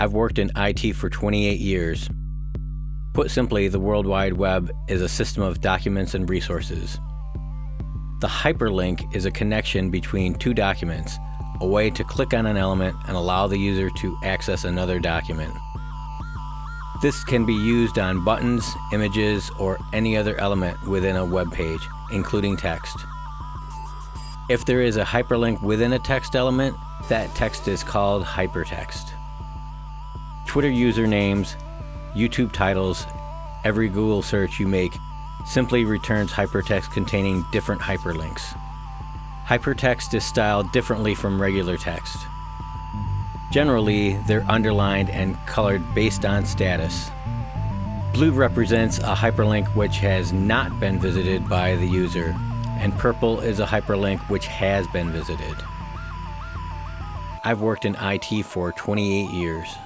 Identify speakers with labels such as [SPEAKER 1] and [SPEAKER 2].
[SPEAKER 1] I've worked in IT for 28 years. Put simply, the World Wide Web is a system of documents and resources. The hyperlink is a connection between two documents, a way to click on an element and allow the user to access another document. This can be used on buttons, images, or any other element within a web page, including text. If there is a hyperlink within a text element, that text is called hypertext. Twitter usernames, YouTube titles, every Google search you make simply returns hypertext containing different hyperlinks. Hypertext is styled differently from regular text. Generally, they're underlined and colored based on status. Blue represents a hyperlink which has not been visited by the user, and purple is a hyperlink which has been visited. I've worked in IT for 28 years.